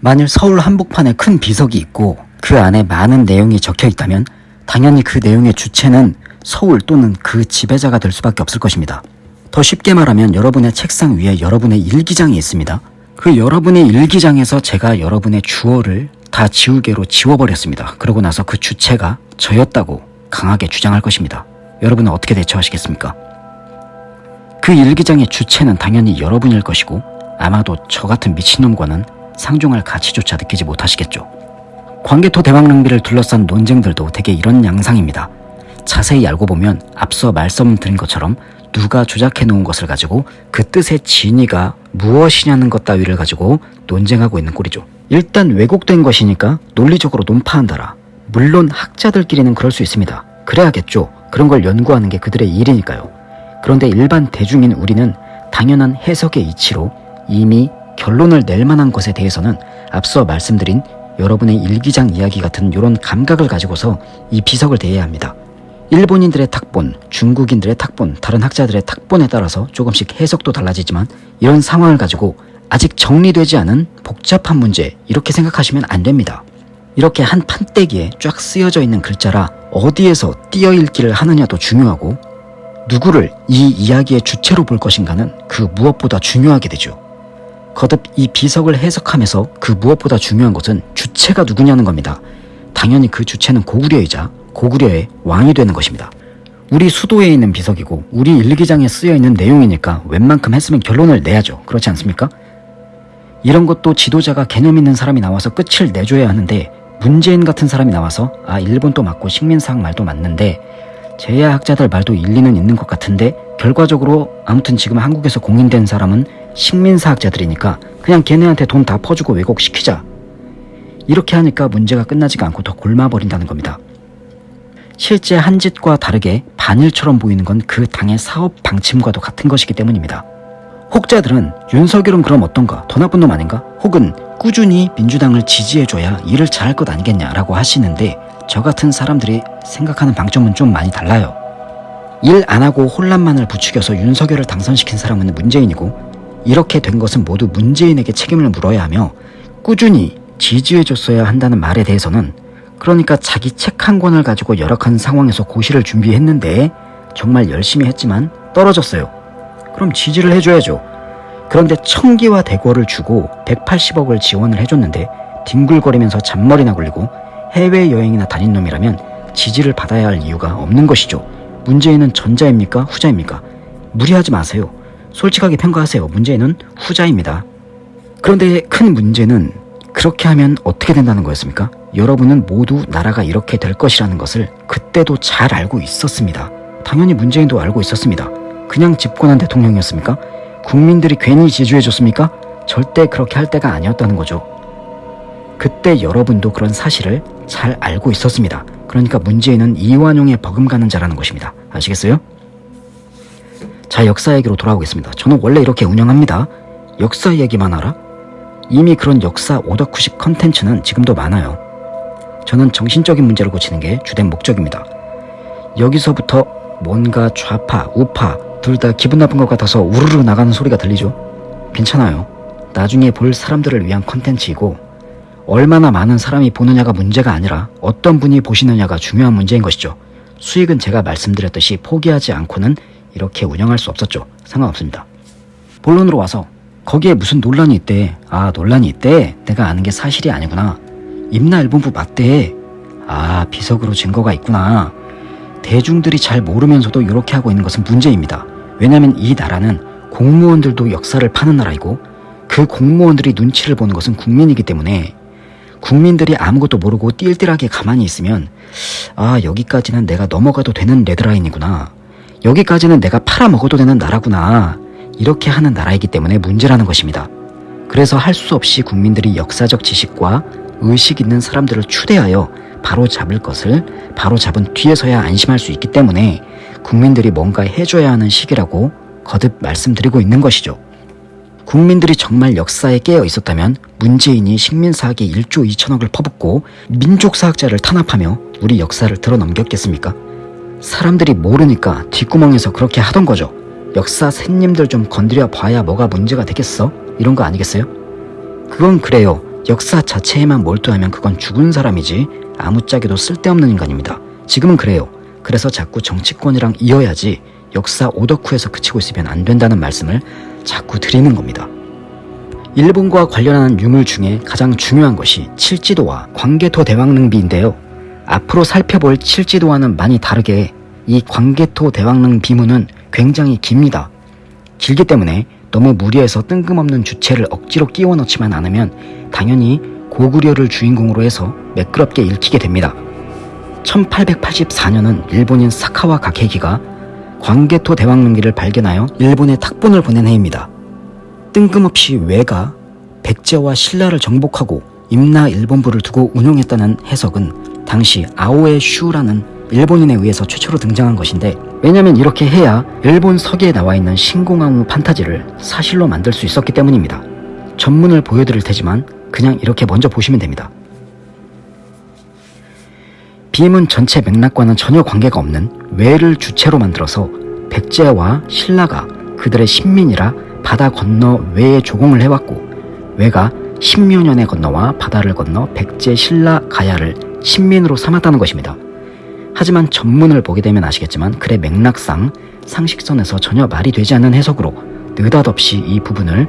만일 서울 한복판에 큰 비석이 있고 그 안에 많은 내용이 적혀 있다면 당연히 그 내용의 주체는 서울 또는 그 지배자가 될 수밖에 없을 것입니다. 더 쉽게 말하면 여러분의 책상 위에 여러분의 일기장이 있습니다. 그 여러분의 일기장에서 제가 여러분의 주어를 다 지우개로 지워버렸습니다. 그러고 나서 그 주체가 저였다고 강하게 주장할 것입니다. 여러분은 어떻게 대처하시겠습니까? 그 일기장의 주체는 당연히 여러분일 것이고 아마도 저 같은 미친놈과는 상종할 가치조차 느끼지 못하시겠죠. 광개토 대왕릉비를 둘러싼 논쟁들도 대개 이런 양상입니다. 자세히 알고 보면 앞서 말씀드린 것처럼 누가 조작해 놓은 것을 가지고 그 뜻의 진위가 무엇이냐는 것 따위를 가지고 논쟁하고 있는 꼴이죠. 일단 왜곡된 것이니까 논리적으로 논파한다라. 물론 학자들끼리는 그럴 수 있습니다. 그래야겠죠. 그런 걸 연구하는 게 그들의 일이니까요. 그런데 일반 대중인 우리는 당연한 해석의 이치로 이미 결론을 낼 만한 것에 대해서는 앞서 말씀드린 여러분의 일기장 이야기 같은 이런 감각을 가지고서 이 비석을 대해야 합니다. 일본인들의 탁본, 중국인들의 탁본, 다른 학자들의 탁본에 따라서 조금씩 해석도 달라지지만 이런 상황을 가지고 아직 정리되지 않은 복잡한 문제 이렇게 생각하시면 안 됩니다. 이렇게 한 판때기에 쫙 쓰여져 있는 글자라 어디에서 띄어 읽기를 하느냐도 중요하고 누구를 이 이야기의 주체로 볼 것인가는 그 무엇보다 중요하게 되죠. 거듭 이 비석을 해석하면서 그 무엇보다 중요한 것은 주체가 누구냐는 겁니다. 당연히 그 주체는 고구려이자 고구려의 왕이 되는 것입니다. 우리 수도에 있는 비석이고 우리 일기장에 쓰여 있는 내용이니까 웬만큼 했으면 결론을 내야죠. 그렇지 않습니까? 이런 것도 지도자가 개념 있는 사람이 나와서 끝을 내줘야 하는데 문재인 같은 사람이 나와서 아 일본도 맞고 식민사학 말도 맞는데 제야학자들 말도 일리는 있는 것 같은데 결과적으로 아무튼 지금 한국에서 공인된 사람은 식민사학자들이니까 그냥 걔네한테 돈 다 퍼주고 왜곡시키자 이렇게 하니까 문제가 끝나지가 않고 더 골마버린다는 겁니다. 실제 한 짓과 다르게 반일처럼 보이는 건 그 당의 사업 방침과도 같은 것이기 때문입니다. 혹자들은 윤석열은 그럼 어떤가? 더 나쁜 놈 아닌가? 혹은 꾸준히 민주당을 지지해줘야 일을 잘할 것 아니겠냐라고 하시는데 저 같은 사람들이 생각하는 방점은 좀 많이 달라요. 일 안 하고 혼란만을 부추겨서 윤석열을 당선시킨 사람은 문재인이고 이렇게 된 것은 모두 문재인에게 책임을 물어야 하며 꾸준히 지지해줬어야 한다는 말에 대해서는 그러니까 자기 책 한 권을 가지고 열악한 상황에서 고시를 준비했는데 정말 열심히 했지만 떨어졌어요. 그럼 지지를 해줘야죠. 그런데 청기와 대궐을 주고 180억을 지원을 해줬는데 뒹굴거리면서 잔머리나 굴리고 해외여행이나 다닌 놈이라면 지지를 받아야 할 이유가 없는 것이죠. 문재인은 전자입니까? 후자입니까? 무리하지 마세요. 솔직하게 평가하세요. 문재인은 후자입니다. 그런데 큰 문제는 그렇게 하면 어떻게 된다는 거였습니까? 여러분은 모두 나라가 이렇게 될 것이라는 것을 그때도 잘 알고 있었습니다. 당연히 문재인도 알고 있었습니다. 그냥 집권한 대통령이었습니까? 국민들이 괜히 지지해줬습니까? 절대 그렇게 할 때가 아니었다는 거죠. 그때 여러분도 그런 사실을 잘 알고 있었습니다. 그러니까 문재인은 이완용에 버금가는 자라는 것입니다. 아시겠어요? 자, 역사 얘기로 돌아오겠습니다. 저는 원래 이렇게 운영합니다. 역사 얘기만 알아? 이미 그런 역사 오덕후식 컨텐츠는 지금도 많아요. 저는 정신적인 문제를 고치는 게 주된 목적입니다. 여기서부터 뭔가 좌파, 우파 둘 다 기분 나쁜 것 같아서 우르르 나가는 소리가 들리죠? 괜찮아요. 나중에 볼 사람들을 위한 컨텐츠이고 얼마나 많은 사람이 보느냐가 문제가 아니라 어떤 분이 보시느냐가 중요한 문제인 것이죠. 수익은 제가 말씀드렸듯이 포기하지 않고는 이렇게 운영할 수 없었죠. 상관없습니다. 본론으로 와서 거기에 무슨 논란이 있대. 아 논란이 있대. 내가 아는 게 사실이 아니구나. 임나 일본부 맞대. 아 비석으로 증거가 있구나. 대중들이 잘 모르면서도 이렇게 하고 있는 것은 문제입니다. 왜냐하면 이 나라는 공무원들도 역사를 파는 나라이고 그 공무원들이 눈치를 보는 것은 국민이기 때문에 국민들이 아무것도 모르고 띨띨하게 가만히 있으면 아 여기까지는 내가 넘어가도 되는 레드라인이구나 여기까지는 내가 팔아먹어도 되는 나라구나 이렇게 하는 나라이기 때문에 문제라는 것입니다. 그래서 할 수 없이 국민들이 역사적 지식과 의식 있는 사람들을 추대하여 바로 잡을 것을 바로 잡은 뒤에서야 안심할 수 있기 때문에 국민들이 뭔가 해줘야 하는 시기라고 거듭 말씀드리고 있는 것이죠. 국민들이 정말 역사에 깨어 있었다면 문재인이 식민사학에 1조 2천억을 퍼붓고 민족사학자를 탄압하며 우리 역사를 들어넘겼겠습니까? 사람들이 모르니까 뒷구멍에서 그렇게 하던 거죠. 역사 샌님들 좀 건드려 봐야 뭐가 문제가 되겠어? 이런 거 아니겠어요? 그건 그래요. 역사 자체에만 몰두하면 그건 죽은 사람이지 아무짝에도 쓸데없는 인간입니다. 지금은 그래요. 그래서 자꾸 정치권이랑 이어야지 역사 오덕후에서 그치고 있으면 안 된다는 말씀을 자꾸 드리는 겁니다. 일본과 관련한 유물 중에 가장 중요한 것이 칠지도와 광개토 대왕릉비인데요. 앞으로 살펴볼 칠지도와는 많이 다르게 이 광개토 대왕릉 비문은 굉장히 깁니다. 길기 때문에 너무 무리해서 뜬금없는 주체를 억지로 끼워 넣지만 않으면 당연히 고구려를 주인공으로 해서 매끄럽게 읽히게 됩니다. 1884년은 일본인 사카와 가케기가 광개토 대왕릉기를 발견하여 일본에 탁본을 보낸 해입니다. 뜬금없이 왜가 백제와 신라를 정복하고 임나 일본부를 두고 운용했다는 해석은 당시 아오에 슈라는 일본인에 의해서 최초로 등장한 것인데 왜냐면 이렇게 해야 일본 서기에 나와 있는 신공항우 판타지를 사실로 만들 수 있었기 때문입니다. 전문을 보여드릴 테지만 그냥 이렇게 먼저 보시면 됩니다. 비문 전체 맥락과는 전혀 관계가 없는 왜를 주체로 만들어서 백제와 신라가 그들의 신민이라 바다 건너 왜에 조공을 해왔고 왜가 십여 년에 건너와 바다를 건너 백제 신라 가야를 신민으로 삼았다는 것입니다. 하지만 전문을 보게 되면 아시겠지만 글의 맥락상 상식선에서 전혀 말이 되지 않는 해석으로 느닷없이 이 부분을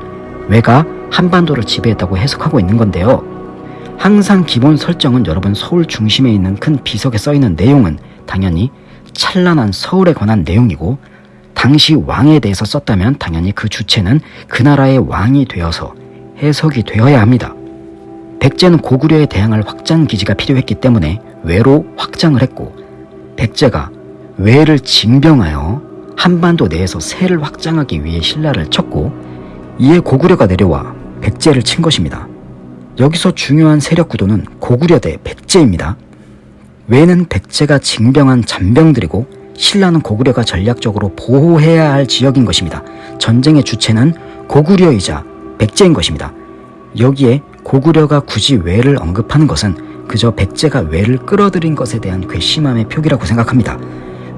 왜가 한반도를 지배했다고 해석하고 있는 건데요. 항상 기본 설정은 여러분 서울 중심에 있는 큰 비석에 써있는 내용은 당연히 찬란한 서울에 관한 내용이고 당시 왕에 대해서 썼다면 당연히 그 주체는 그 나라의 왕이 되어서 해석이 되어야 합니다. 백제는 고구려에 대항할 확장 기지가 필요했기 때문에 외로 확장을 했고 백제가 외를 징병하여 한반도 내에서 세를 확장하기 위해 신라를 쳤고 이에 고구려가 내려와 백제를 친 것입니다. 여기서 중요한 세력 구도는 고구려 대 백제입니다. 외는 백제가 징병한 잔병들이고 신라는 고구려가 전략적으로 보호해야 할 지역인 것입니다. 전쟁의 주체는 고구려이자 백제인 것입니다. 여기에 고구려가 굳이 외를 언급하는 것은 그저 백제가 외를 끌어들인 것에 대한 괘씸함의 표기라고 생각합니다.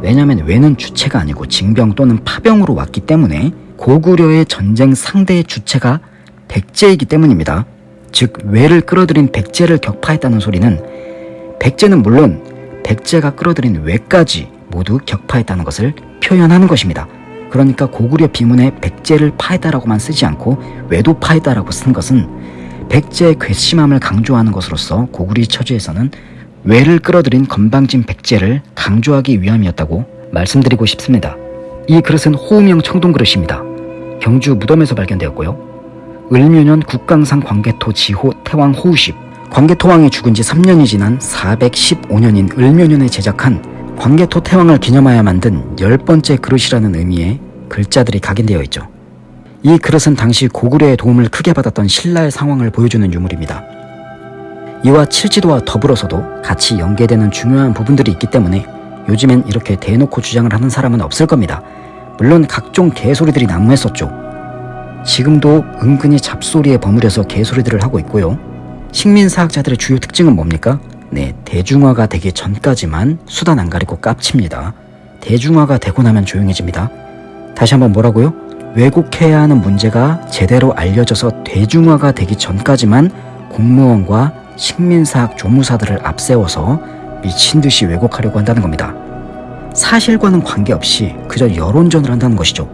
왜냐하면 외는 주체가 아니고 징병 또는 파병으로 왔기 때문에 고구려의 전쟁 상대의 주체가 백제이기 때문입니다. 즉 외를 끌어들인 백제를 격파했다는 소리는 백제는 물론 백제가 끌어들인 외까지 모두 격파했다는 것을 표현하는 것입니다. 그러니까 고구려 비문에 백제를 파했다라고만 쓰지 않고 외도 파했다라고 쓴 것은 백제의 괘씸함을 강조하는 것으로서 고구리 처지에서는 외를 끌어들인 건방진 백제를 강조하기 위함이었다고 말씀드리고 싶습니다. 이 그릇은 호우명 청동 그릇입니다. 경주 무덤에서 발견되었고요. 을묘년 국강상 광개토 지호 태왕 호우십 광개토왕이 죽은 지 3년이 지난 415년인 을묘년에 제작한 광개토 태왕을 기념하여 만든 열 번째 그릇이라는 의미의 글자들이 각인되어 있죠. 이 그릇은 당시 고구려의 도움을 크게 받았던 신라의 상황을 보여주는 유물입니다. 이와 칠지도와 더불어서도 같이 연계되는 중요한 부분들이 있기 때문에 요즘엔 이렇게 대놓고 주장을 하는 사람은 없을 겁니다. 물론 각종 개소리들이 난무했었죠. 지금도 은근히 잡소리에 버무려서 개소리들을 하고 있고요. 식민사학자들의 주요 특징은 뭡니까? 네, 대중화가 되기 전까지만 수단 안 가리고 깝칩니다. 대중화가 되고 나면 조용해집니다. 다시 한번 뭐라고요? 왜곡해야 하는 문제가 제대로 알려져서 대중화가 되기 전까지만 공무원과 식민사학 조무사들을 앞세워서 미친 듯이 왜곡하려고 한다는 겁니다. 사실과는 관계없이 그저 여론전을 한다는 것이죠.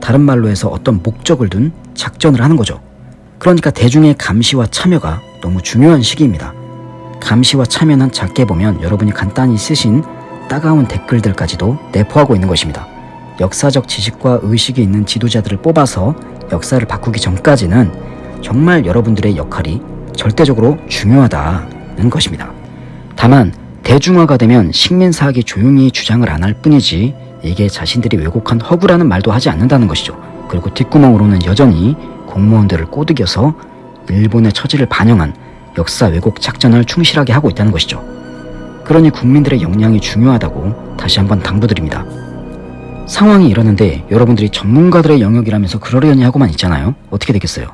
다른 말로 해서 어떤 목적을 둔 작전을 하는 거죠. 그러니까 대중의 감시와 참여가 너무 중요한 시기입니다. 감시와 참여는 작게 보면 여러분이 간단히 쓰신 따가운 댓글들까지도 내포하고 있는 것입니다. 역사적 지식과 의식이 있는 지도자들을 뽑아서 역사를 바꾸기 전까지는 정말 여러분들의 역할이 절대적으로 중요하다는 것입니다. 다만 대중화가 되면 식민사학이 조용히 주장을 안 할 뿐이지 이게 자신들이 왜곡한 허구라는 말도 하지 않는다는 것이죠. 그리고 뒷구멍으로는 여전히 공무원들을 꼬드겨서 일본의 처지를 반영한 역사 왜곡 작전을 충실하게 하고 있다는 것이죠. 그러니 국민들의 역량이 중요하다고 다시 한번 당부드립니다. 상황이 이러는데 여러분들이 전문가들의 영역이라면서 그러려니 하고만 있잖아요. 어떻게 되겠어요?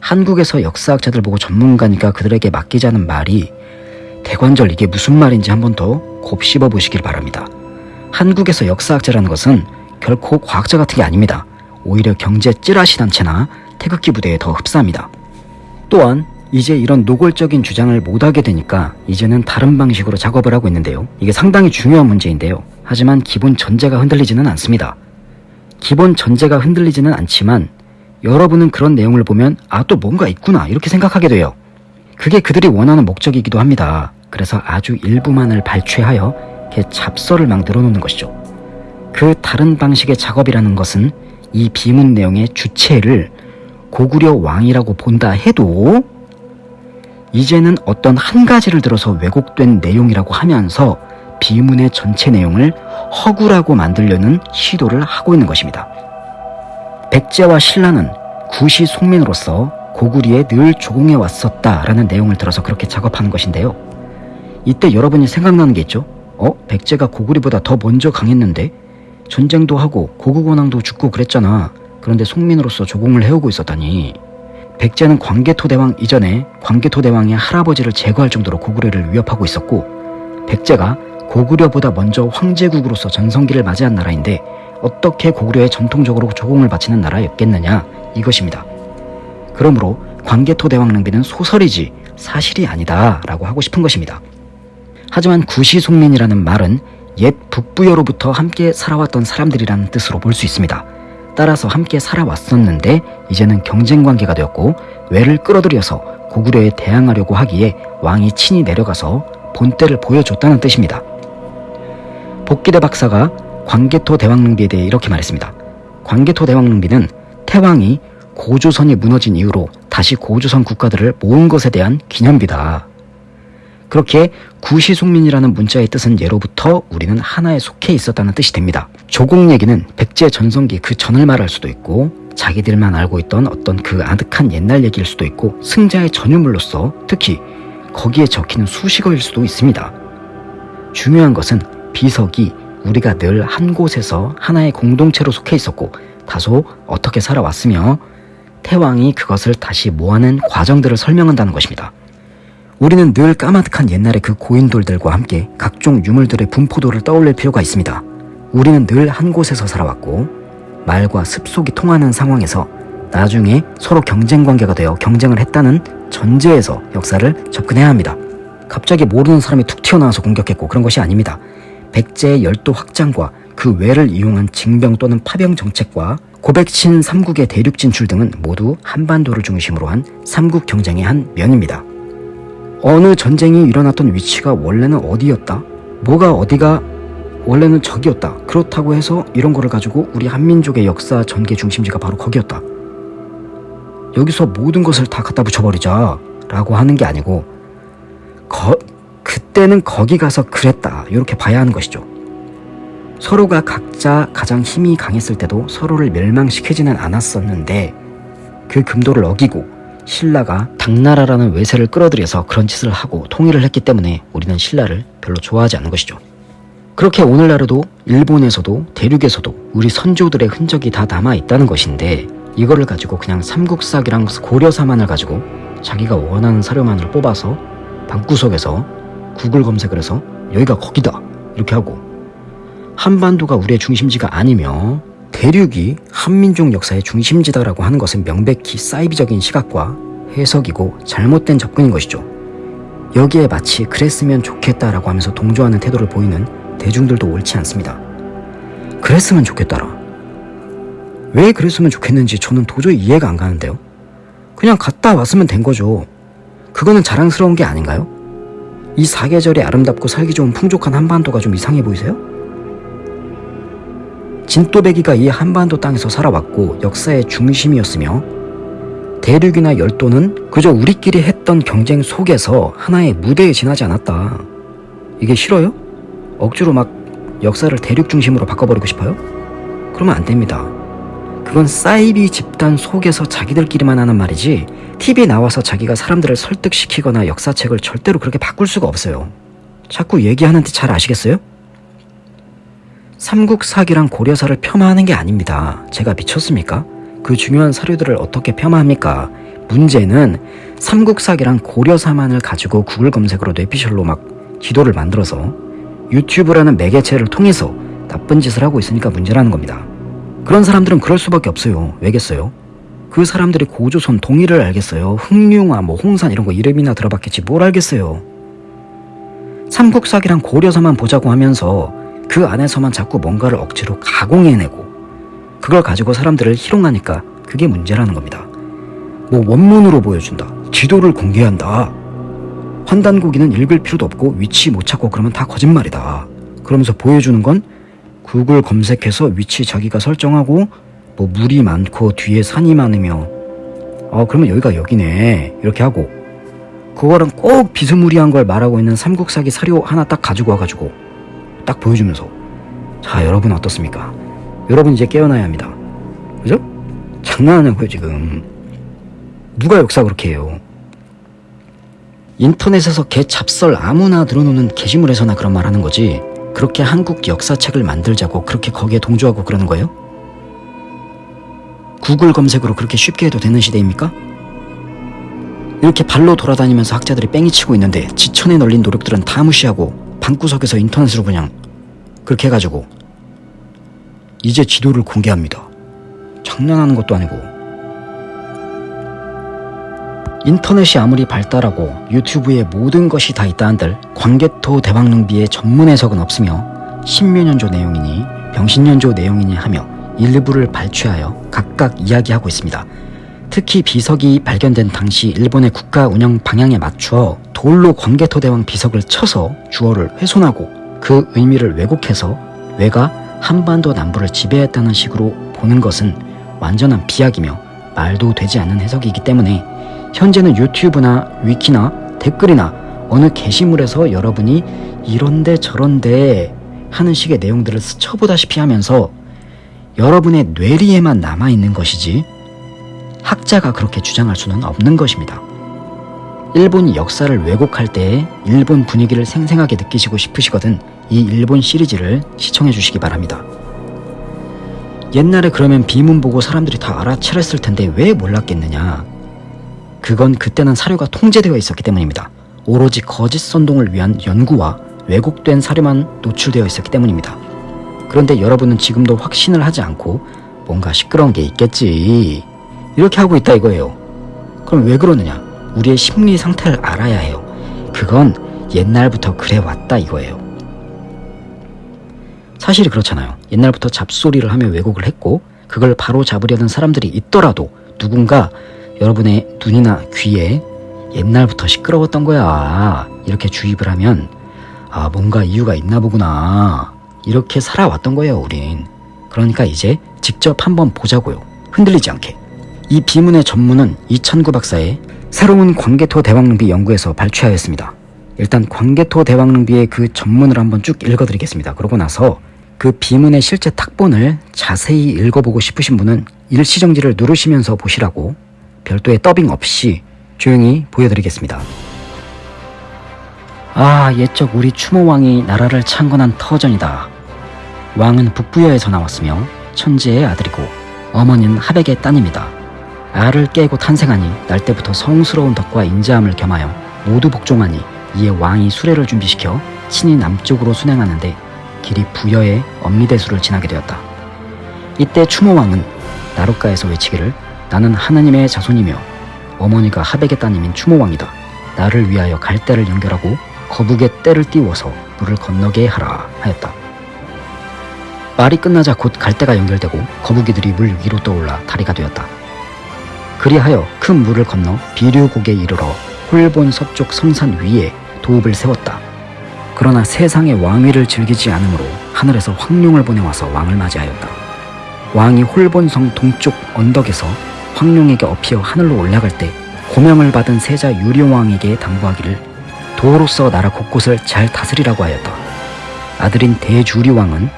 한국에서 역사학자들 보고 전문가니까 그들에게 맡기자는 말이 대관절 이게 무슨 말인지 한 번 더 곱씹어 보시길 바랍니다. 한국에서 역사학자라는 것은 결코 과학자 같은 게 아닙니다. 오히려 경제 찌라시 단체나 태극기 부대에 더 흡사합니다. 또한 이제 이런 노골적인 주장을 못하게 되니까 이제는 다른 방식으로 작업을 하고 있는데요. 이게 상당히 중요한 문제인데요. 하지만 기본 전제가 흔들리지는 않습니다. 기본 전제가 흔들리지는 않지만 여러분은 그런 내용을 보면 아 또 뭔가 있구나 이렇게 생각하게 돼요. 그게 그들이 원하는 목적이기도 합니다. 그래서 아주 일부만을 발췌하여 이렇게 잡서를 막 늘어놓는 것이죠. 그 다른 방식의 작업이라는 것은 이 비문 내용의 주체를 고구려 왕이라고 본다 해도 이제는 어떤 한 가지를 들어서 왜곡된 내용이라고 하면서 비문의 전체 내용을 허구라고 만들려는 시도를 하고 있는 것입니다. 백제와 신라는 구시 속민으로서 고구리에 늘 조공해 왔었다라는 내용을 들어서 그렇게 작업하는 것인데요. 이때 여러분이 생각나는 게 있죠? 어? 백제가 고구리보다 더 먼저 강했는데 전쟁도 하고 고국원왕도 죽고 그랬잖아. 그런데 송민으로서 조공을 해오고 있었다니. 백제는 광개토대왕 이전에 광개토대왕의 할아버지를 제거할 정도로 고구려를 위협하고 있었고 백제가 고구려보다 먼저 황제국으로서 전성기를 맞이한 나라인데 어떻게 고구려에 전통적으로 조공을 바치는 나라였겠느냐 이것입니다. 그러므로 광개토 대왕 낭비는 소설이지 사실이 아니다 라고 하고 싶은 것입니다. 하지만 구시송민이라는 말은 옛 북부여로부터 함께 살아왔던 사람들이라는 뜻으로 볼 수 있습니다. 따라서 함께 살아왔었는데 이제는 경쟁 관계가 되었고 외를 끌어들여서 고구려에 대항하려고 하기에 왕이 친히 내려가서 본때를 보여줬다는 뜻입니다. 복기대 박사가 광개토 대왕릉비에 대해 이렇게 말했습니다. 광개토 대왕릉비는 태왕이 고조선이 무너진 이후로 다시 고조선 국가들을 모은 것에 대한 기념비다. 그렇게 구시송민이라는 문자의 뜻은 예로부터 우리는 하나에 속해 있었다는 뜻이 됩니다. 조공 얘기는 백제 전성기 그 전을 말할 수도 있고 자기들만 알고 있던 어떤 그 아득한 옛날 얘기일 수도 있고 승자의 전유물로서 특히 거기에 적히는 수식어일 수도 있습니다. 중요한 것은 비석이 우리가 늘 한 곳에서 하나의 공동체로 속해 있었고 다소 어떻게 살아왔으며 태왕이 그것을 다시 모아낸 과정들을 설명한다는 것입니다. 우리는 늘 까마득한 옛날의 그 고인돌들과 함께 각종 유물들의 분포도를 떠올릴 필요가 있습니다. 우리는 늘 한 곳에서 살아왔고 말과 습속이 통하는 상황에서 나중에 서로 경쟁 관계가 되어 경쟁을 했다는 전제에서 역사를 접근해야 합니다. 갑자기 모르는 사람이 툭 튀어나와서 공격했고 그런 것이 아닙니다. 백제의 열도 확장과 그 외를 이용한 징병 또는 파병 정책과 고백친 삼국의 대륙 진출 등은 모두 한반도를 중심으로 한 삼국 경쟁의 한 면입니다. 어느 전쟁이 일어났던 위치가 원래는 어디였다? 뭐가 어디가 원래는 적이었다. 그렇다고 해서 이런 거를 가지고 우리 한민족의 역사 전개 중심지가 바로 거기였다. 여기서 모든 것을 다 갖다 붙여버리자 라고 하는 게 아니고 거, 그때는 거기 가서 그랬다 이렇게 봐야 하는 것이죠. 서로가 각자 가장 힘이 강했을 때도 서로를 멸망시키지는 않았었는데 그 금도를 어기고 신라가 당나라라는 외세를 끌어들여서 그런 짓을 하고 통일을 했기 때문에 우리는 신라를 별로 좋아하지 않는 것이죠. 그렇게 오늘날에도 일본에서도 대륙에서도 우리 선조들의 흔적이 다 남아 있다는 것인데 이거를 가지고 그냥 삼국사기랑 고려사만을 가지고 자기가 원하는 사료만을 뽑아서 방구석에서 구글 검색을 해서 여기가 거기다 이렇게 하고 한반도가 우리의 중심지가 아니며 대륙이 한민족 역사의 중심지다라고 하는 것은 명백히 사이비적인 시각과 해석이고 잘못된 접근인 것이죠. 여기에 마치 그랬으면 좋겠다라고 하면서 동조하는 태도를 보이는 대중들도 옳지 않습니다. 그랬으면 좋겠다라. 왜 그랬으면 좋겠는지 저는 도저히 이해가 안 가는데요. 그냥 갔다 왔으면 된 거죠. 그거는 자랑스러운 게 아닌가요? 이 사계절이 아름답고 살기 좋은 풍족한 한반도가 좀 이상해 보이세요? 진또배기가 이 한반도 땅에서 살아왔고 역사의 중심이었으며 대륙이나 열도는 그저 우리끼리 했던 경쟁 속에서 하나의 무대에 지나지 않았다. 이게 싫어요? 억지로 막 역사를 대륙 중심으로 바꿔버리고 싶어요? 그러면 안 됩니다. 그건 사이비 집단 속에서 자기들끼리만 하는 말이지 TV 나와서 자기가 사람들을 설득시키거나 역사책을 절대로 그렇게 바꿀 수가 없어요. 자꾸 얘기하는데 잘 아시겠어요? 삼국사기랑 고려사를 폄하하는 게 아닙니다. 제가 미쳤습니까? 그 중요한 사료들을 어떻게 폄하합니까? 문제는 삼국사기랑 고려사만을 가지고 구글 검색으로 뇌피셜로 막 지도를 만들어서 유튜브라는 매개체를 통해서 나쁜 짓을 하고 있으니까 문제라는 겁니다. 그런 사람들은 그럴 수밖에 없어요. 왜겠어요? 그 사람들이 고조선 동일을 알겠어요. 흥룡아, 뭐 홍산 이런 거 이름이나 들어봤겠지 뭘 알겠어요. 삼국사기랑 고려사만 보자고 하면서 그 안에서만 자꾸 뭔가를 억지로 가공해내고 그걸 가지고 사람들을 희롱하니까 그게 문제라는 겁니다. 뭐 원문으로 보여준다. 지도를 공개한다. 환단고기는 읽을 필요도 없고 위치 못 찾고 그러면 다 거짓말이다. 그러면서 보여주는 건 구글 검색해서 위치 자기가 설정하고 뭐 물이 많고 뒤에 산이 많으며 어 그러면 여기가 여기네 이렇게 하고 그거랑 꼭 비스무리한 걸 말하고 있는 삼국사기 사료 하나 딱 가지고 와가지고 딱 보여주면서 자 여러분 어떻습니까? 여러분 이제 깨어나야 합니다. 그죠? 장난하냐고요 지금 누가 역사 그렇게 해요 인터넷에서 개 잡설 아무나 들어놓는 게시물에서나 그런 말 하는 거지 그렇게 한국 역사책을 만들자고 그렇게 거기에 동조하고 그러는 거예요? 구글 검색으로 그렇게 쉽게 해도 되는 시대입니까? 이렇게 발로 돌아다니면서 학자들이 뺑이 치고 있는데 지천에 널린 노력들은 다 무시하고 방구석에서 인터넷으로 그냥 그렇게 해가지고 이제 지도를 공개합니다. 장난하는 것도 아니고 인터넷이 아무리 발달하고 유튜브에 모든 것이 다 있다 한들 광개토 대왕릉비의 전문 해석은 없으며 신묘년조 내용이니 병신년조 내용이니 하며 일부를 발췌하여 각각 이야기하고 있습니다. 특히 비석이 발견된 당시 일본의 국가 운영 방향에 맞추어 돌로 광개토 대왕 비석을 쳐서 주어를 훼손하고 그 의미를 왜곡해서 왜가 한반도 남부를 지배했다는 식으로 보는 것은 완전한 비약이며 말도 되지 않는 해석이기 때문에 현재는 유튜브나 위키나 댓글이나 어느 게시물에서 여러분이 이런데 저런데 하는 식의 내용들을 스쳐보다시피 하면서 여러분의 뇌리에만 남아있는 것이지 학자가 그렇게 주장할 수는 없는 것입니다. 일본이 역사를 왜곡할 때 일본 분위기를 생생하게 느끼시고 싶으시거든 이 일본 시리즈를 시청해 주시기 바랍니다. 옛날에 그러면 비문 보고 사람들이 다 알아차렸을 텐데 왜 몰랐겠느냐 그건 그때는 사료가 통제되어 있었기 때문입니다. 오로지 거짓 선동을 위한 연구와 왜곡된 사료만 노출되어 있었기 때문입니다. 그런데 여러분은 지금도 확신을 하지 않고 뭔가 시끄러운 게 있겠지. 이렇게 하고 있다 이거예요. 그럼 왜 그러느냐? 우리의 심리 상태를 알아야 해요. 그건 옛날부터 그래 왔다 이거예요. 사실이 그렇잖아요. 옛날부터 잡소리를 하며 왜곡을 했고 그걸 바로 잡으려는 사람들이 있더라도 누군가 여러분의 눈이나 귀에 옛날부터 시끄러웠던 거야. 이렇게 주입을 하면 아 뭔가 이유가 있나 보구나. 이렇게 살아왔던 거예요 우린. 그러니까 이제 직접 한번 보자고요. 흔들리지 않게. 이 비문의 전문은 이천구 박사의 새로운 광개토 대왕릉비 연구에서 발췌하였습니다. 일단 광개토 대왕릉비의 그 전문을 한번 쭉 읽어드리겠습니다. 그러고 나서 그 비문의 실제 탁본을 자세히 읽어보고 싶으신 분은 일시정지를 누르시면서 보시라고 별도의 더빙 없이 조용히 보여드리겠습니다. 아 옛적 우리 추모왕이 나라를 창건한 터전이다. 왕은 북부여에서 나왔으며 천지의 아들이고 어머니는 하백의 따님이다. 알을 깨고 탄생하니 날 때부터 성스러운 덕과 인자함을 겸하여 모두 복종하니 이에 왕이 수레를 준비시켜 친히 남쪽으로 순행하는데 길이 부여의 엄미대수를 지나게 되었다. 이때 추모왕은 나룻가에서 외치기를 나는 하나님의 자손이며 어머니가 하백의 따님인 추모왕이다. 나를 위하여 갈대를 연결하고 거북의 떼를 띄워서 물을 건너게 하라 하였다. 말이 끝나자 곧 갈대가 연결되고 거북이들이 물 위로 떠올라 다리가 되었다. 그리하여 큰 물을 건너 비류곡에 이르러 홀본 서쪽 성산 위에 도읍을 세웠다. 그러나 세상의 왕위를 즐기지 않으므로 하늘에서 황룡을 보내와서 왕을 맞이하였다. 왕이 홀본성 동쪽 언덕에서 황룡에게 엎여 하늘로 올라갈 때 고명을 받은 세자 유리왕에게 당부하기를 도로서 나라 곳곳을 잘 다스리라고 하였다. 아들인 대주리왕은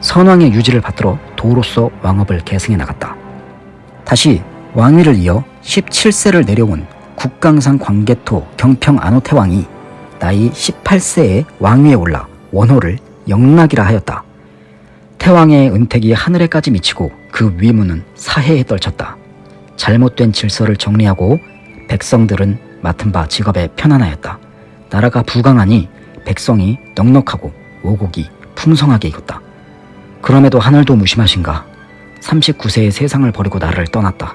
선왕의 유지를 받들어 도로서 왕업을 계승해 나갔다. 다시 왕위를 이어 17세를 내려온 국강산 광개토 경평 안호태왕이 나이 18세에 왕위에 올라 원호를 영락이라 하였다. 태왕의 은택이 하늘에까지 미치고 그 위문은 사해에 떨쳤다. 잘못된 질서를 정리하고 백성들은 맡은 바 직업에 편안하였다. 나라가 부강하니 백성이 넉넉하고 오곡이 풍성하게 익었다. 그럼에도 하늘도 무심하신가 39세의 세상을 버리고 나를 떠났다.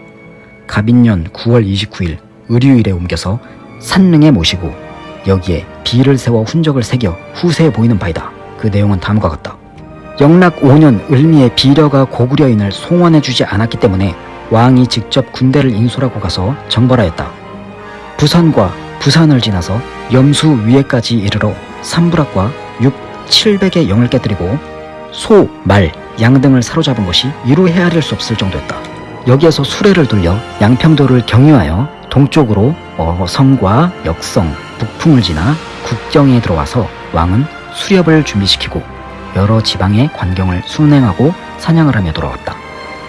갑인년 9월 29일 의류일에 옮겨서 산릉에 모시고 여기에 비를 세워 훈적을 새겨 후세에 보이는 바이다. 그 내용은 다음과 같다. 영락 5년 을미의 비려가 고구려인을 송원해주지 않았기 때문에 왕이 직접 군대를 인솔하고 가서 정벌하였다. 부산과 부산을 지나서 염수 위에까지 이르러 삼부락과 6, 700의 영을 깨뜨리고 소, 말, 양 등을 사로잡은 것이 이루 헤아릴 수 없을 정도였다. 여기에서 수레를 돌려 양평도를 경유하여 동쪽으로 어 성과 역성, 북풍을 지나 국경에 들어와서 왕은 수렵을 준비시키고 여러 지방의 관경을 순행하고 사냥을 하며 돌아왔다.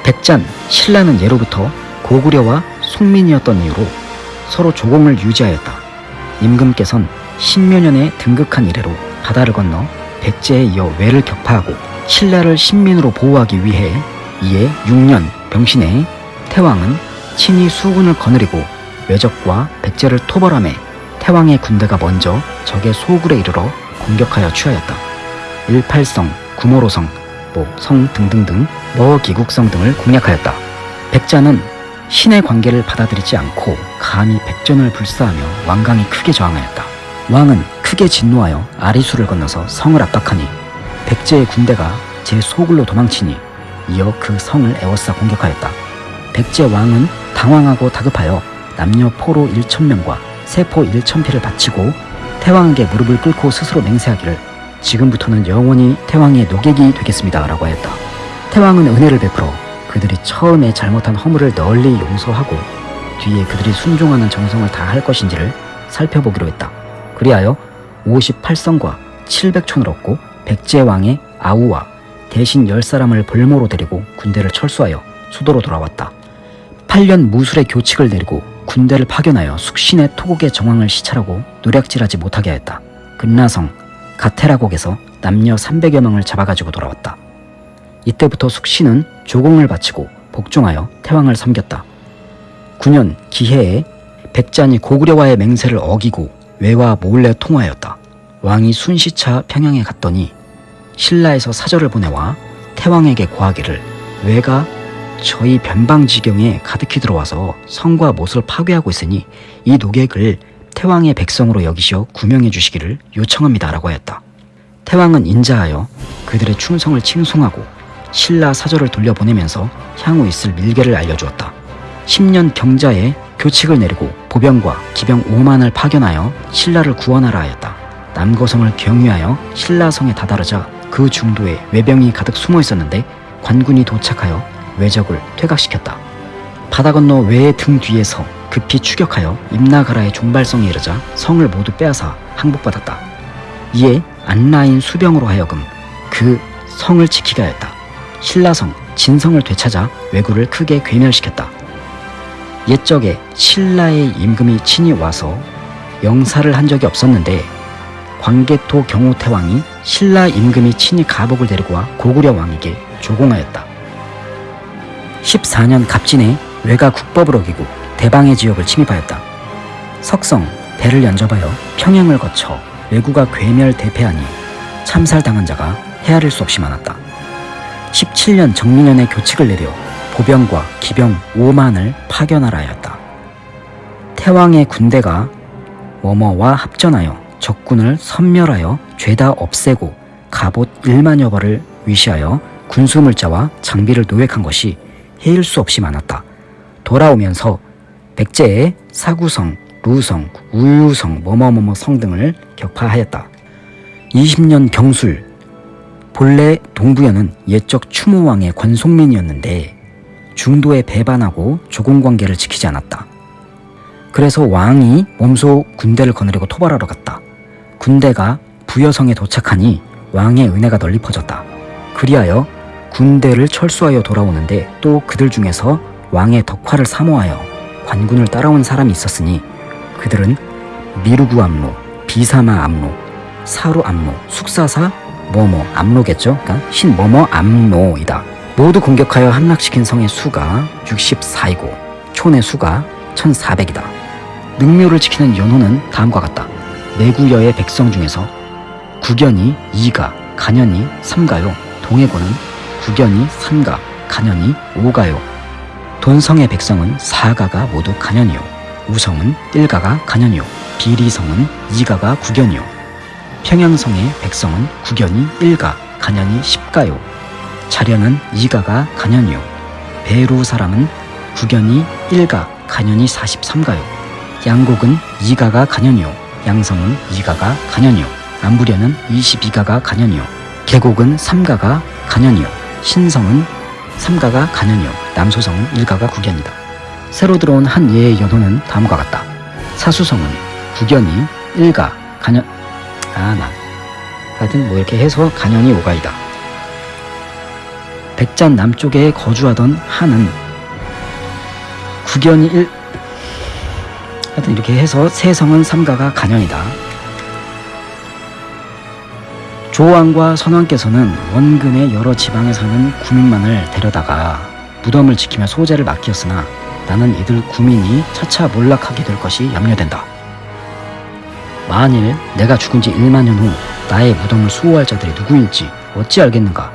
백잔, 신라는 예로부터 고구려와 송민이었던 이유로 서로 조공을 유지하였다. 임금께선 신묘년에 등극한 이래로 바다를 건너 백제에 이어 외를 격파하고 신라를 신민으로 보호하기 위해 이에 6년 병신에 태왕은 친히 수군을 거느리고 외적과 백제를 토벌함에 태왕의 군대가 먼저 적의 소굴에 이르러 공격하여 취하였다. 일팔성, 구모로성, 뭐성 등등등 머기국성 등을 공략하였다. 백자는 신의 관계를 받아들이지 않고 감히 백전을 불사하며 왕강이 크게 저항하였다. 왕은 크게 진노하여 아리수를 건너서 성을 압박하니 백제의 군대가 제 소굴로 도망치니 이어 그 성을 에워싸 공격하였다. 백제 왕은 당황하고 다급하여 남녀 포로 1천명과 세포 1천피를 바치고 태왕에게 무릎을 꿇고 스스로 맹세하기를 지금부터는 영원히 태왕의 노객이 되겠습니다 라고 하였다. 태왕은 은혜를 베풀어 그들이 처음에 잘못한 허물을 널리 용서하고 뒤에 그들이 순종하는 정성을 다할 것인지를 살펴보기로 했다. 그리하여 58성과 700촌을 얻고 백제왕의 아우와 대신 10사람을 볼모로 데리고 군대를 철수하여 수도로 돌아왔다. 8년 무술의 교칙을 내리고 군대를 파견하여 숙신의 토국의 정황을 시찰하고 노략질하지 못하게 하였다. 금나성, 가테라곡에서 남녀 300여 명을 잡아가지고 돌아왔다. 이때부터 숙신은 조공을 바치고 복종하여 태왕을 섬겼다. 9년 기해에 백잔이 고구려와의 맹세를 어기고 외와 몰래 통화하였다. 왕이 순시차 평양에 갔더니 신라에서 사절을 보내와 태왕에게 고하기를 외가 저희 변방지경에 가득히 들어와서 성과 못을 파괴하고 있으니 이 노객을 태왕의 백성으로 여기시어 구명해 주시기를 요청합니다 라고 하였다. 태왕은 인자하여 그들의 충성을 칭송하고 신라 사절을 돌려보내면서 향후 있을 밀계를 알려주었다. 10년 경자에 교칙을 내리고 보병과 기병 5만을 파견하여 신라를 구원하라 하였다. 남거성을 경유하여 신라성에 다다르자 그 중도에 외병이 가득 숨어 있었는데 관군이 도착하여 외적을 퇴각시켰다. 바다 건너 외의 등 뒤에서 급히 추격하여 임나가라의 종발성에 이르자 성을 모두 빼앗아 항복받았다. 이에 안라인 수병으로 하여금 그 성을 지키게 하였다. 신라성, 진성을 되찾아 왜구를 크게 괴멸시켰다. 옛적에 신라의 임금이 친히 와서 영사를 한 적이 없었는데 광개토 경호태왕이 신라 임금이 친히 가복을 데리고 와 고구려 왕에게 조공하였다. 14년 갑진에 외가 국법을 어기고 대방의 지역을 침입하였다. 석성, 배를 연접하여 평양을 거쳐 외구가 괴멸 대패하니 참살당한 자가 헤아릴 수 없이 많았다. 17년 정민년에 교칙을 내려 보병과 기병 5만을 파견하라 하였다. 태왕의 군대가 워머와 합전하여 적군을 섬멸하여 죄다 없애고 갑옷 1만여 벌을 위시하여 군수물자와 장비를 노획한 것이 헤일 수 없이 많았다. 돌아오면서 백제의 사구성, 루성, 우유성, 뭐뭐뭐뭐 성 등을 격파하였다. 20년 경술, 본래 동부연은 옛적 추모왕의 권송민이었는데 중도에 배반하고 조공관계를 지키지 않았다. 그래서 왕이 몸소 군대를 거느리고 토벌하러 갔다. 군대가 부여성에 도착하니 왕의 은혜가 널리 퍼졌다. 그리하여 군대를 철수하여 돌아오는데 또 그들 중에서 왕의 덕화를 사모하여 관군을 따라온 사람이 있었으니 그들은 미루구 암로, 비사마 암로, 사루 암로, 숙사사 뭐뭐 암로겠죠? 그러니까 신 뭐뭐 암로이다. 모두 공격하여 함락시킨 성의 수가 64이고 촌의 수가 1400이다. 능묘를 지키는 연호는 다음과 같다. 내구여의 백성 중에서 구견이 2가, 간연이 3가요. 동해고는 구견이 3가, 간연이 5가요. 돈성의 백성은 사가가 모두 간연이요. 우성은 일가가 간연이요. 비리성은 이가가 구견이요. 평양성의 백성은 구견이 일가 간연이 십가요. 자련은 이가가 간연이요. 배루 사람은 구견이 일가 간연이 사십삼가요. 양곡은 이가가 간연이요. 양성은 이가가 간연이요. 안부련은 이십이가가 간연이요. 계곡은 삼가가 간연이요. 신성은 삼가가 간연이요 남소성은 일가가 구견이다. 새로 들어온 한 예의 연호는 다음과 같다. 사수성은 구견이 일가 간연 아나 하여튼 뭐 이렇게 해서 간연이 오가이다. 백잔 남쪽에 거주하던 한은 구견이 일 하여튼 이렇게 해서 세성은 삼가가 간연이다 조왕과 선왕께서는 원근의 여러 지방에 사는 구민만을 데려다가 무덤을 지키며 소재를 맡겼으나 나는 이들 구민이 차차 몰락하게 될 것이 염려된다. 만일 내가 죽은 지 1만 년 후 나의 무덤을 수호할 자들이 누구일지 어찌 알겠는가?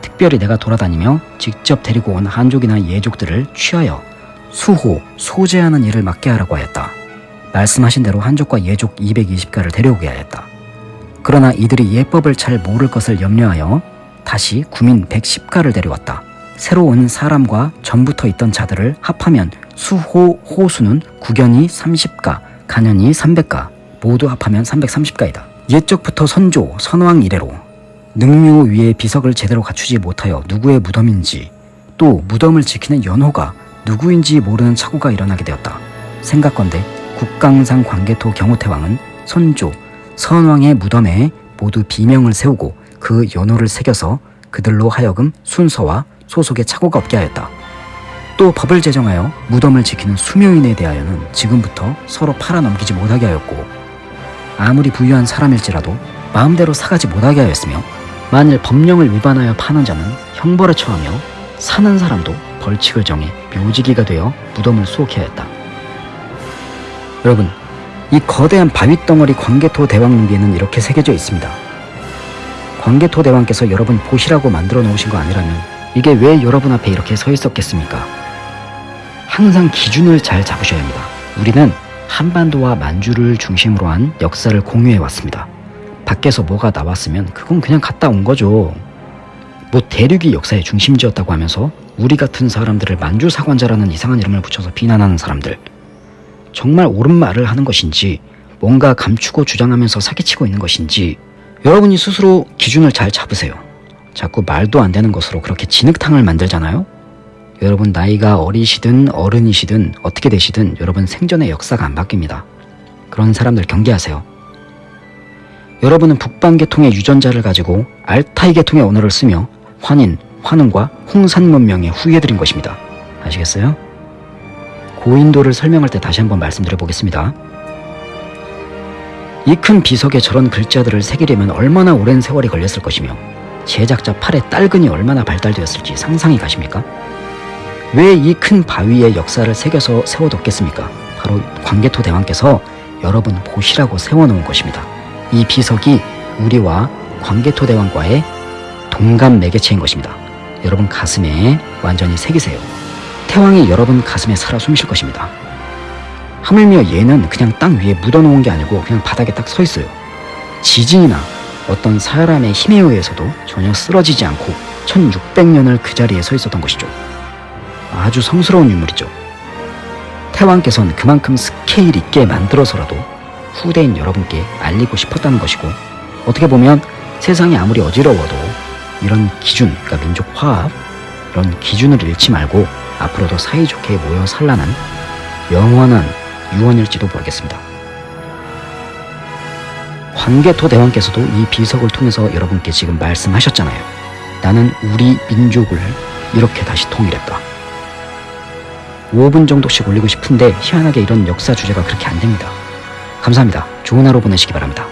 특별히 내가 돌아다니며 직접 데리고 온 한족이나 예족들을 취하여 수호, 소재하는 일을 맡게 하라고 하였다. 말씀하신 대로 한족과 예족 220가를 데려오게 하였다. 그러나 이들이 예법을 잘 모를 것을 염려하여 다시 구민 110가를 데려왔다. 새로 온 사람과 전부터 있던 자들을 합하면 수호, 호수는 구견이 30가, 간연이 300가, 모두 합하면 330가이다. 옛적부터 선조, 선왕 이래로 능묘 위에 비석을 제대로 갖추지 못하여 누구의 무덤인지 또 무덤을 지키는 연호가 누구인지 모르는 착오가 일어나게 되었다. 생각건대 국강상 광개토 경호태왕은 선조, 선왕의 무덤에 모두 비명을 세우고 그 연호를 새겨서 그들로 하여금 순서와 소속에 착오가 없게 하였다. 또 법을 제정하여 무덤을 지키는 수묘인에 대하여는 지금부터 서로 팔아넘기지 못하게 하였고 아무리 부유한 사람일지라도 마음대로 사가지 못하게 하였으며 만일 법령을 위반하여 파는 자는 형벌에 처하며 사는 사람도 벌칙을 정해 묘지기가 되어 무덤을 수옥해 하였다. 여러분 이 거대한 바위덩어리 광개토 대왕릉기에는 이렇게 새겨져 있습니다. 광개토 대왕께서 여러분 보시라고 만들어 놓으신 거 아니라면 이게 왜 여러분 앞에 이렇게 서 있었겠습니까? 항상 기준을 잘 잡으셔야 합니다. 우리는 한반도와 만주를 중심으로 한 역사를 공유해 왔습니다. 밖에서 뭐가 나왔으면 그건 그냥 갔다 온 거죠. 뭐 대륙이 역사의 중심지였다고 하면서 우리 같은 사람들을 만주 사관자라는 이상한 이름을 붙여서 비난하는 사람들 정말 옳은 말을 하는 것인지 뭔가 감추고 주장하면서 사기치고 있는 것인지 여러분이 스스로 기준을 잘 잡으세요. 자꾸 말도 안 되는 것으로 그렇게 진흙탕을 만들잖아요. 여러분 나이가 어리시든 어른이시든 어떻게 되시든 여러분 생전의 역사가 안 바뀝니다. 그런 사람들 경계하세요. 여러분은 북방계통의 유전자를 가지고 알타이 계통의 언어를 쓰며 환인, 환웅과 홍산 문명에 후예드린 것입니다. 아시겠어요? 고인도를 설명할 때 다시 한번 말씀드려 보겠습니다. 이 큰 비석에 저런 글자들을 새기려면 얼마나 오랜 세월이 걸렸을 것이며 제작자 팔의 딸근이 얼마나 발달되었을지 상상이 가십니까? 왜 이 큰 바위에 역사를 새겨서 세워뒀겠습니까? 바로 광개토 대왕께서 여러분 보시라고 세워놓은 것입니다. 이 비석이 우리와 광개토 대왕과의 동감 매개체인 것입니다. 여러분 가슴에 완전히 새기세요. 태왕이 여러분 가슴에 살아 숨쉴 것입니다. 하물며 얘는 그냥 땅 위에 묻어놓은 게 아니고 그냥 바닥에 딱 서 있어요. 지진이나 어떤 사람의 힘에 의해서도 전혀 쓰러지지 않고 1600년을 그 자리에 서 있었던 것이죠. 아주 성스러운 인물이죠. 태왕께서는 그만큼 스케일 있게 만들어서라도 후대인 여러분께 알리고 싶었다는 것이고 어떻게 보면 세상이 아무리 어지러워도 이런 기준, 그러니까 민족 화합 이런 기준을 잃지 말고 앞으로도 사이좋게 모여 살라는 영원한 유언일지도 모르겠습니다. 광개토 대왕께서도 이 비석을 통해서 여러분께 지금 말씀하셨잖아요. 나는 우리 민족을 이렇게 다시 통일했다. 5분 정도씩 올리고 싶은데 희한하게 이런 역사 주제가 그렇게 안 됩니다. 감사합니다. 좋은 하루 보내시기 바랍니다.